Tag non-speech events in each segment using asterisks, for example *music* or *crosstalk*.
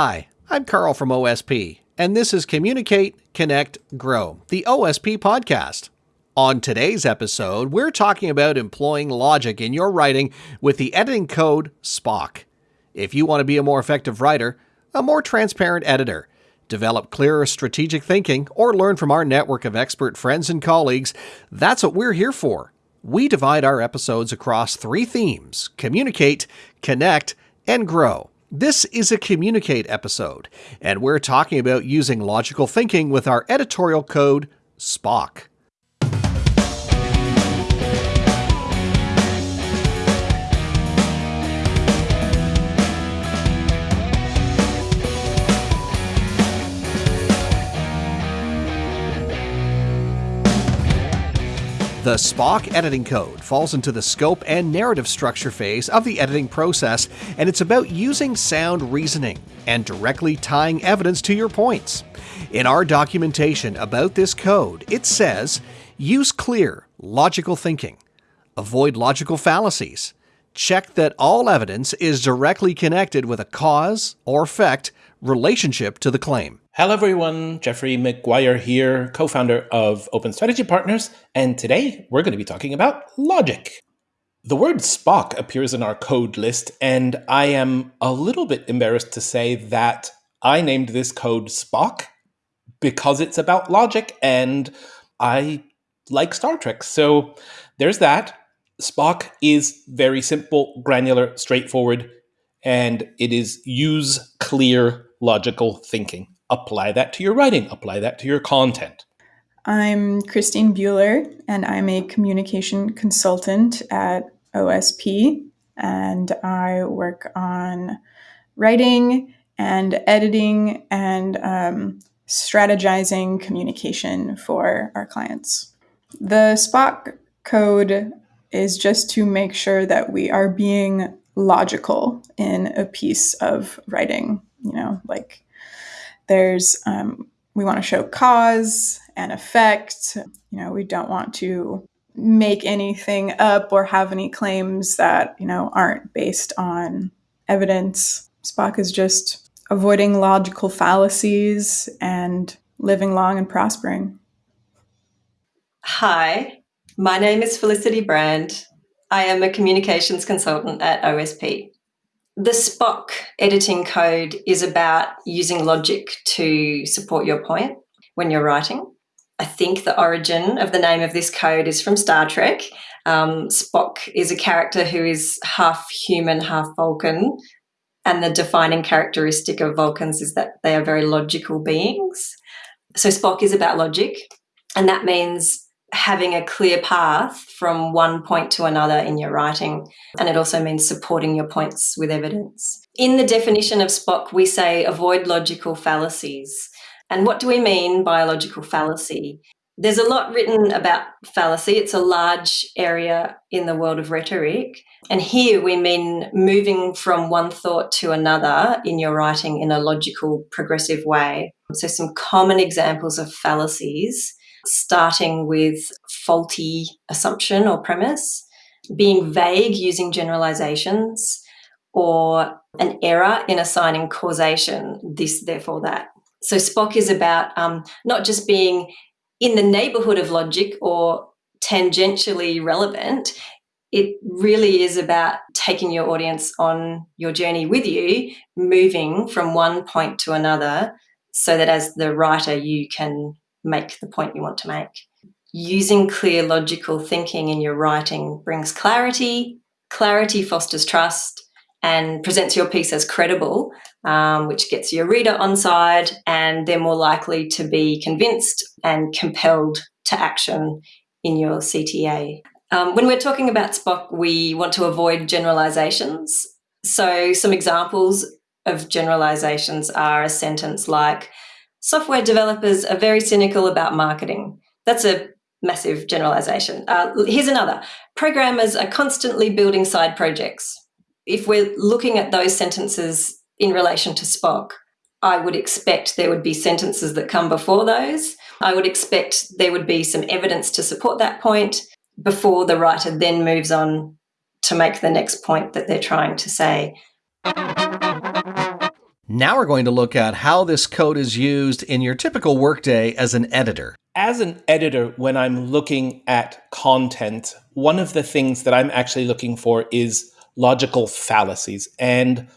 Hi, I'm Carl from OSP, and this is Communicate, Connect, Grow, the OSP podcast. On today's episode, we're talking about employing logic in your writing with the editing code Spock. If you want to be a more effective writer, a more transparent editor, develop clearer strategic thinking, or learn from our network of expert friends and colleagues, that's what we're here for. We divide our episodes across three themes communicate, connect, and grow. This is a Communicate episode, and we're talking about using logical thinking with our editorial code Spock. The Spock editing code falls into the scope and narrative structure phase of the editing process, and it's about using sound reasoning and directly tying evidence to your points. In our documentation about this code, it says use clear, logical thinking, avoid logical fallacies, check that all evidence is directly connected with a cause or effect relationship to the claim. Hello, everyone. Jeffrey McGuire here, co founder of Open Strategy Partners, and today we're going to be talking about logic. The word Spock appears in our code list, and I am a little bit embarrassed to say that I named this code Spock because it's about logic and I like Star Trek. So there's that. Spock is very simple, granular, straightforward, and it is use clear logical thinking apply that to your writing, apply that to your content. I'm Christine Bueller, and I'm a communication consultant at OSP, and I work on writing and editing and um, strategizing communication for our clients. The Spock code is just to make sure that we are being logical in a piece of writing, you know, like there's um, we want to show cause and effect. You know, we don't want to make anything up or have any claims that you know aren't based on evidence. spock is just avoiding logical fallacies and living long and prospering. Hi, my name is Felicity Brand. I am a communications consultant at OSP. The Spock editing code is about using logic to support your point when you're writing. I think the origin of the name of this code is from Star Trek. Um, Spock is a character who is half human, half Vulcan. And the defining characteristic of Vulcans is that they are very logical beings. So Spock is about logic. And that means having a clear path from one point to another in your writing. And it also means supporting your points with evidence. In the definition of Spock, we say avoid logical fallacies. And what do we mean by a logical fallacy? There's a lot written about fallacy. It's a large area in the world of rhetoric. And here we mean moving from one thought to another in your writing in a logical, progressive way. So, some common examples of fallacies starting with faulty assumption or premise, being vague using generalizations, or an error in assigning causation, this, therefore, that. So Spock is about um, not just being in the neighborhood of logic or tangentially relevant. It really is about taking your audience on your journey with you, moving from one point to another, so that as the writer, you can make the point you want to make. Using clear logical thinking in your writing brings clarity. Clarity fosters trust and presents your piece as credible, um, which gets your reader on side, and they're more likely to be convinced and compelled to action in your CTA. Um, when we're talking about Spock, we want to avoid generalizations. So, some examples of generalizations are a sentence like, software developers are very cynical about marketing. That's a massive generalization. Uh, here's another programmers are constantly building side projects. If we're looking at those sentences in relation to Spock, I would expect there would be sentences that come before those. I would expect there would be some evidence to support that point before the writer then moves on to make the next point that they're trying to say. Now we're going to look at how this code is used in your typical workday as an editor. As an editor, when I'm looking at content, one of the things that I'm actually looking for is logical fallacies. And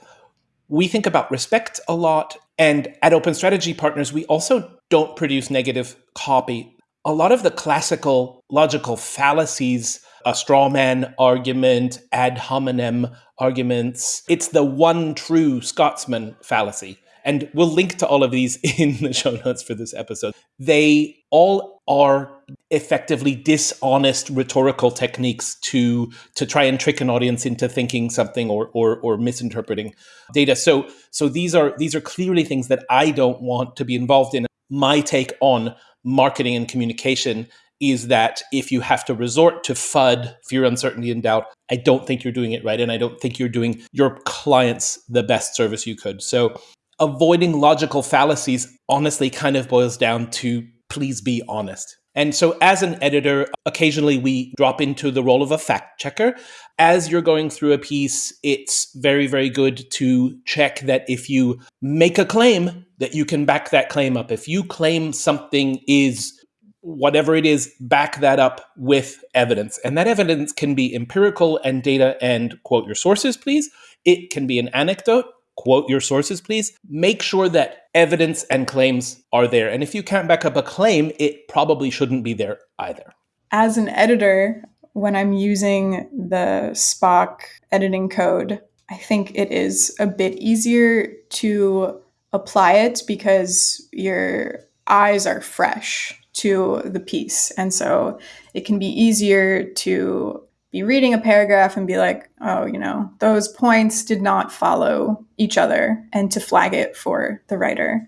we think about respect a lot. And at Open Strategy Partners, we also don't produce negative copy. A lot of the classical logical fallacies, a straw man argument, ad hominem arguments, it's the one true Scotsman fallacy. And we'll link to all of these *laughs* in the show notes for this episode. They all are effectively dishonest rhetorical techniques to to try and trick an audience into thinking something or or, or misinterpreting data. So so these are these are clearly things that I don't want to be involved in. My take on marketing and communication is that if you have to resort to FUD, fear, uncertainty, and doubt, I don't think you're doing it right. And I don't think you're doing your clients the best service you could. So avoiding logical fallacies honestly kind of boils down to please be honest. And so, as an editor, occasionally we drop into the role of a fact checker. As you're going through a piece, it's very, very good to check that if you make a claim, that you can back that claim up. If you claim something is whatever it is, back that up with evidence. And that evidence can be empirical and data and quote your sources, please. It can be an anecdote quote your sources, please. Make sure that evidence and claims are there. And if you can't back up a claim, it probably shouldn't be there either. As an editor, when I'm using the Spock editing code, I think it is a bit easier to apply it because your eyes are fresh to the piece. And so it can be easier to be reading a paragraph and be like, oh, you know, those points did not follow each other and to flag it for the writer.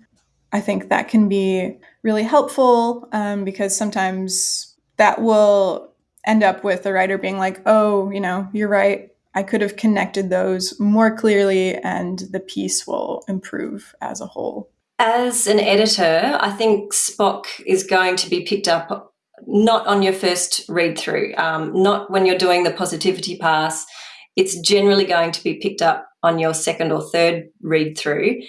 I think that can be really helpful um, because sometimes that will end up with the writer being like, oh, you know, you're right. I could have connected those more clearly and the piece will improve as a whole. As an editor, I think Spock is going to be picked up not on your first read through, um, not when you're doing the positivity pass. It's generally going to be picked up on your second or third read through.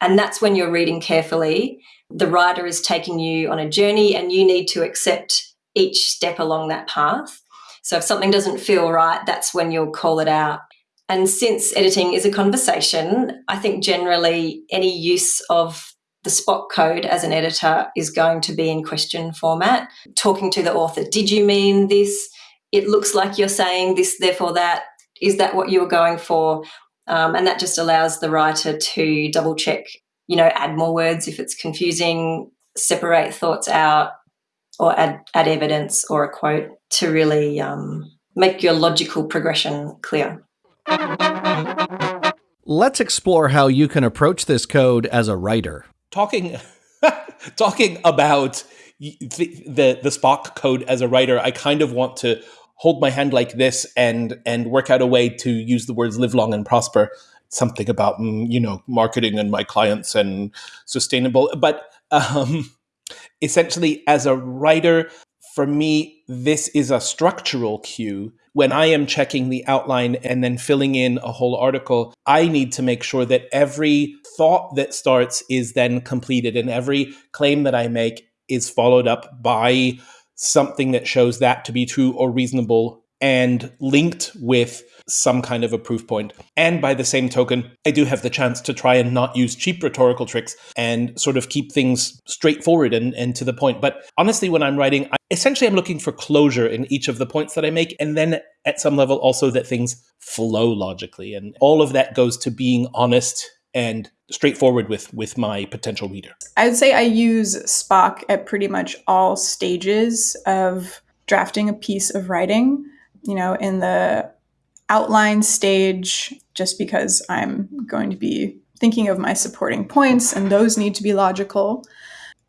And that's when you're reading carefully. The writer is taking you on a journey and you need to accept each step along that path. So if something doesn't feel right, that's when you'll call it out. And since editing is a conversation, I think generally any use of the Spock code as an editor is going to be in question format. Talking to the author, did you mean this? It looks like you're saying this, therefore that. Is that what you were going for? Um, and that just allows the writer to double check, you know, add more words if it's confusing, separate thoughts out, or add, add evidence or a quote to really um, make your logical progression clear. Let's explore how you can approach this code as a writer talking *laughs* talking about the, the the Spock code as a writer, I kind of want to hold my hand like this and and work out a way to use the words live long and prosper. Something about mm, you know marketing and my clients and sustainable, but um, *laughs* essentially as a writer, for me, this is a structural cue. When I am checking the outline and then filling in a whole article, I need to make sure that every thought that starts is then completed and every claim that I make is followed up by something that shows that to be true or reasonable and linked with some kind of a proof point. And by the same token, I do have the chance to try and not use cheap rhetorical tricks and sort of keep things straightforward and, and to the point. But honestly, when I'm writing, I, essentially I'm looking for closure in each of the points that I make. And then at some level, also that things flow logically. And all of that goes to being honest and straightforward with with my potential reader. I'd say I use Spock at pretty much all stages of drafting a piece of writing. You know, in the outline stage just because I'm going to be thinking of my supporting points and those need to be logical.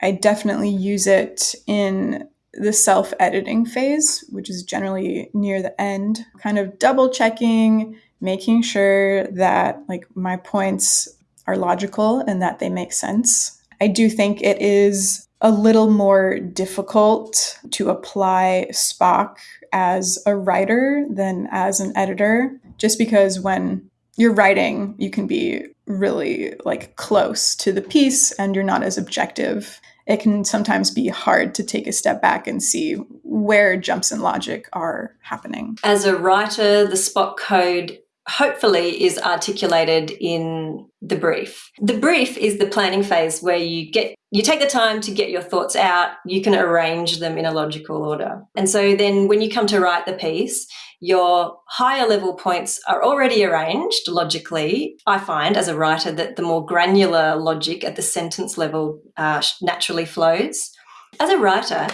I definitely use it in the self editing phase, which is generally near the end, kind of double checking, making sure that like my points are logical and that they make sense. I do think it is a little more difficult to apply Spock as a writer than as an editor, just because when you're writing, you can be really like close to the piece and you're not as objective. It can sometimes be hard to take a step back and see where jumps in logic are happening. As a writer, the Spock code hopefully is articulated in the brief. The brief is the planning phase where you get you take the time to get your thoughts out, you can arrange them in a logical order. And so then when you come to write the piece, your higher level points are already arranged logically. I find as a writer that the more granular logic at the sentence level uh, naturally flows. As a writer,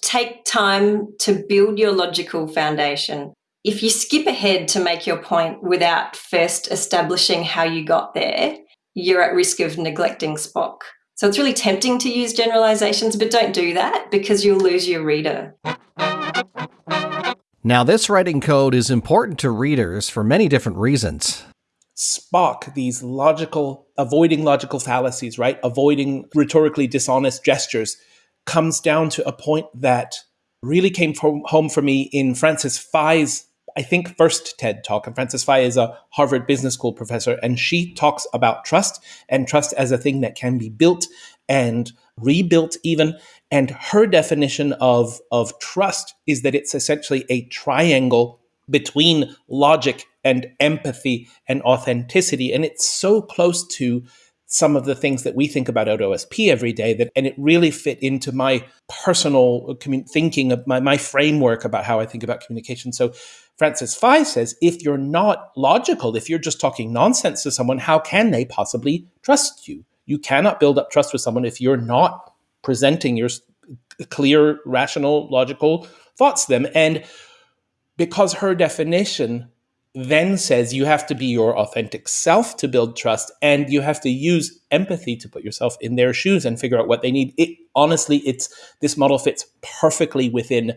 take time to build your logical foundation. If you skip ahead to make your point without first establishing how you got there, you're at risk of neglecting Spock. So it's really tempting to use generalizations, but don't do that because you'll lose your reader. Now, this writing code is important to readers for many different reasons. Spock, these logical, avoiding logical fallacies, right? Avoiding rhetorically dishonest gestures, comes down to a point that really came from, home for me in Frances Frei's, I think, first TED talk. And Frances Frei is a Harvard Business School professor, and she talks about trust and trust as a thing that can be built and rebuilt, even. And her definition of, of trust is that it's essentially a triangle between logic and empathy and authenticity. And it's so close to some of the things that we think about at OSP every day that and it really fit into my personal thinking of my, my framework about how I think about communication. So Frances Frei says if you're not logical, if you're just talking nonsense to someone, how can they possibly trust you? You cannot build up trust with someone if you're not presenting your clear, rational, logical thoughts to them. And because her definition then says you have to be your authentic self to build trust and you have to use empathy to put yourself in their shoes and figure out what they need. It honestly it's this model fits perfectly within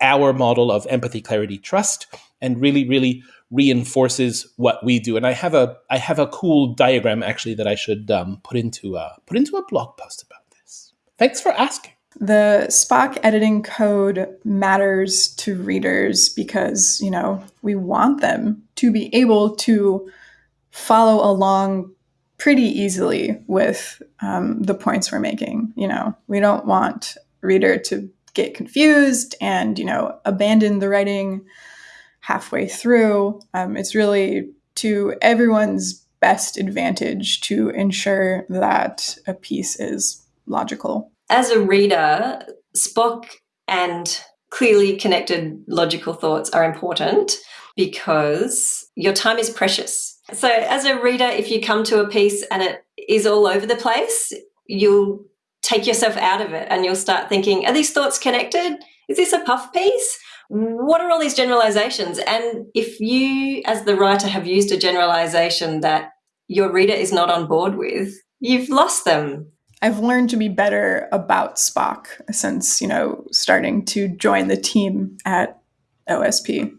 our model of empathy clarity trust and really really reinforces what we do. And i have a i have a cool diagram actually that i should um, put into a put into a blog post about this. Thanks for asking the Spock editing code matters to readers because, you know, we want them to be able to follow along pretty easily with um, the points we're making. You know, we don't want reader to get confused and, you know, abandon the writing halfway through. Um, it's really to everyone's best advantage to ensure that a piece is logical as a reader, Spock and clearly connected logical thoughts are important because your time is precious. So, as a reader, if you come to a piece and it is all over the place, you'll take yourself out of it and you'll start thinking, are these thoughts connected? Is this a puff piece? What are all these generalizations? And if you, as the writer, have used a generalization that your reader is not on board with, you've lost them. I've learned to be better about Spock since, you know, starting to join the team at OSP.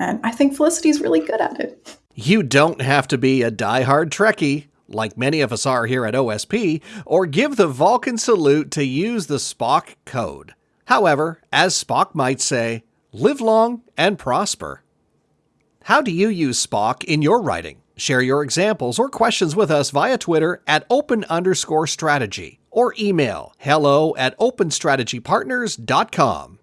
And I think Felicity's really good at it. You don't have to be a die-hard Trekkie, like many of us are here at OSP, or give the Vulcan salute to use the Spock code. However, as Spock might say, live long and prosper. How do you use Spock in your writing? Share your examples or questions with us via Twitter at open underscore strategy or email hello at openstrategypartners.com.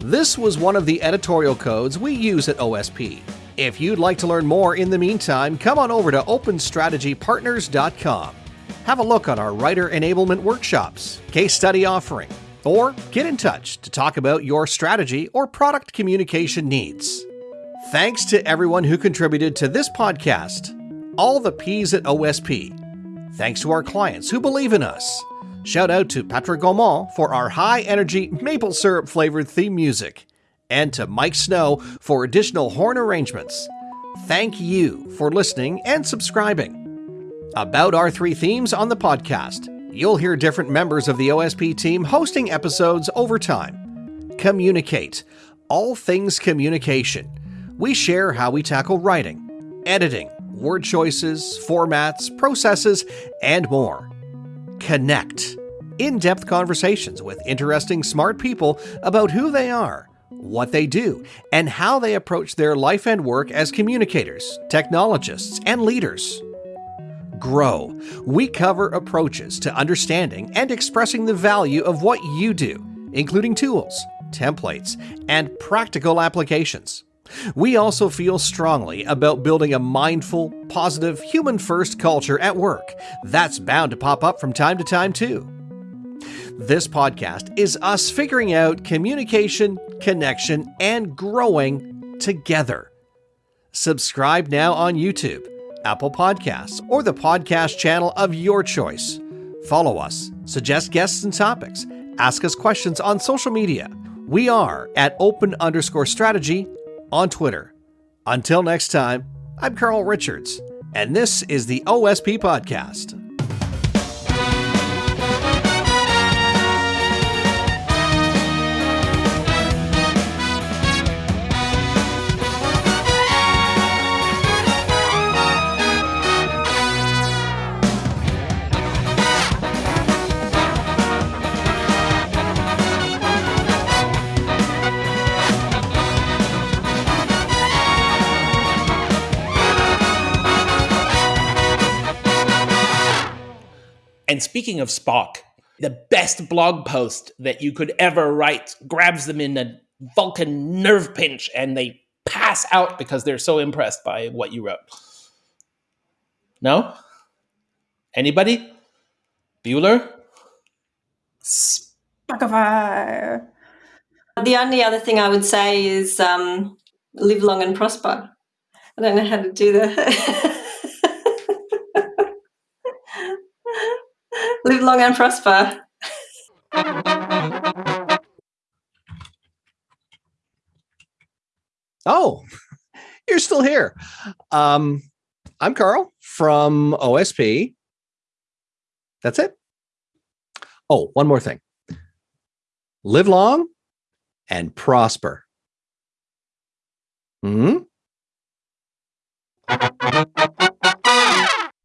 This was one of the editorial codes we use at OSP. If you'd like to learn more in the meantime, come on over to openstrategypartners.com. Have a look on our writer enablement workshops, case study offering, or get in touch to talk about your strategy or product communication needs. Thanks to everyone who contributed to this podcast. All the P's at OSP. Thanks to our clients who believe in us. Shout out to Patrick Gaumont for our high energy maple syrup flavored theme music and to Mike Snow for additional horn arrangements. Thank you for listening and subscribing. About our three themes on the podcast, you'll hear different members of the OSP team hosting episodes over time. Communicate, all things communication. We share how we tackle writing, editing, word choices, formats, processes, and more. Connect. In depth conversations with interesting, smart people about who they are, what they do, and how they approach their life and work as communicators, technologists, and leaders. Grow. We cover approaches to understanding and expressing the value of what you do, including tools, templates, and practical applications. We also feel strongly about building a mindful, positive, human first culture at work. That's bound to pop up from time to time, too. This podcast is us figuring out communication, connection, and growing together. Subscribe now on YouTube, Apple Podcasts, or the podcast channel of your choice. Follow us, suggest guests and topics, ask us questions on social media. We are at open underscore strategy on Twitter. Until next time, I'm Carl Richards, and this is the OSP Podcast. And speaking of Spock, the best blog post that you could ever write grabs them in a Vulcan nerve pinch and they pass out because they're so impressed by what you wrote. No? Anybody? Bueller? Spockify. The only other thing I would say is um, live long and prosper. I don't know how to do that. *laughs* live long and prosper. Oh, you're still here. Um, I'm Carl from OSP. That's it. Oh, one more thing. Live long and prosper. Hmm?